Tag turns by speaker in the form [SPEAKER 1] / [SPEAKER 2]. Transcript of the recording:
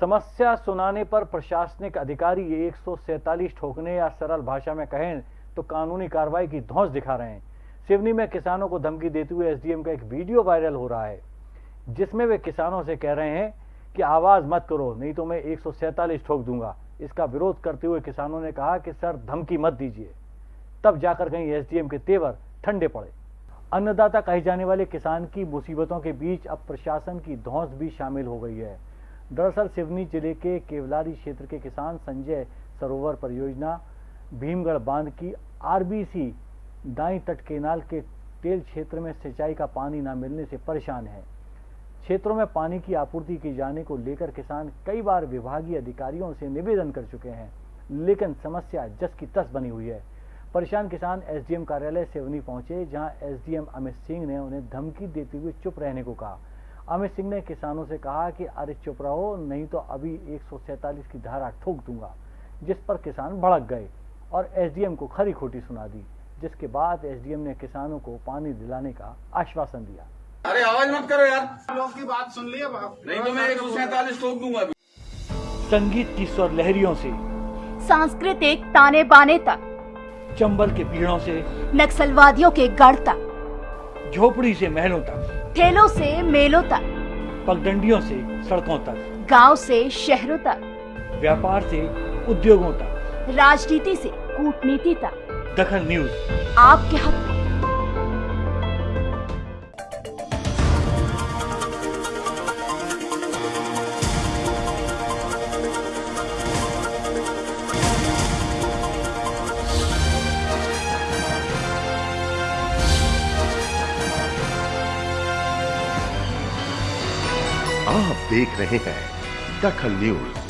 [SPEAKER 1] समस्या सुनाने पर प्रशासनिक अधिकारी ये एक ठोकने या सरल भाषा में कहें तो कानूनी कार्रवाई की धौंस दिखा रहे हैं। सिवनी में किसानों को धमकी देते हुए एसडीएम का एक वीडियो वायरल हो रहा है, जिसमें वे किसानों से कह रहे हैं कि आवाज़ मत करो, नहीं तो मैं एक ठोक दूँगा। इसका विरोध करते हुए किसानों ने कहा कि, सर, धमकी मत दीजिए। तब जाकर कहीं एसडीएम के तेवर ठंडे पड़े। अन्नदाता कहे जाने वाले किसान की मुसीबतों के बीच अब प्रशासन की धौंस भी शामिल हो गई है। दरअसल सिवनी ज़िले के केवलारी क्षेत्र के किसान संजय सरोवर परियोजना, भीमगढ़ बाँध की आरबीसी दाई तट केनाल के तेल क्षेत्र में सिंचाई का पानी न मिलने से परेशान है। क्षेत्रों में पानी की आपूर्ति की जाने को लेकर किसान कई बार विभागीय अधिकारियों से निवेदन कर चुके हैं, लेकिन समस्या जस की तस बनी हुई है। परेशान किसान एसडीएम कार्यालय सिवनी पहुँचे, जहाँ एसडीएम अमित सिंह ने उन्हें धमकी देते हुए चुप रहने को कहा। अमित सिंह ने किसानों से कहा कि अरे चुप रहो नहीं तो अभी एक की धारा ठोक दूँगा जिस पर किसान भड़क गए और एसडीएम को खरी खोटी सुना दी जिसके बाद एसडीएम ने किसानों को पानी दिलाने का आश्वासन दिया।
[SPEAKER 2] अरे आवाज़ मत करो यार।
[SPEAKER 3] लोग की बात सुन लिए
[SPEAKER 2] नहीं तो मैं एक सौ सैतालीस ठोक दूँगा
[SPEAKER 1] संगीत की स्वर लहरियों से
[SPEAKER 4] सांस्कृतिक ताने बाने तक
[SPEAKER 1] चंबल के पीड़ों से
[SPEAKER 4] नक्सलवादियों के गढ़ तक।
[SPEAKER 1] झोपड़ी से महलों तक
[SPEAKER 4] ठेलों से मेलों तक
[SPEAKER 1] पगडंडियों से सड़कों तक
[SPEAKER 4] गाँव से शहरों तक
[SPEAKER 1] व्यापार से उद्योगों तक।
[SPEAKER 4] राजनीति से कूटनीति तक।
[SPEAKER 1] दखन न्यूज़।
[SPEAKER 4] आपके हक में।
[SPEAKER 5] आप देख रहे हैं दखल न्यूज़।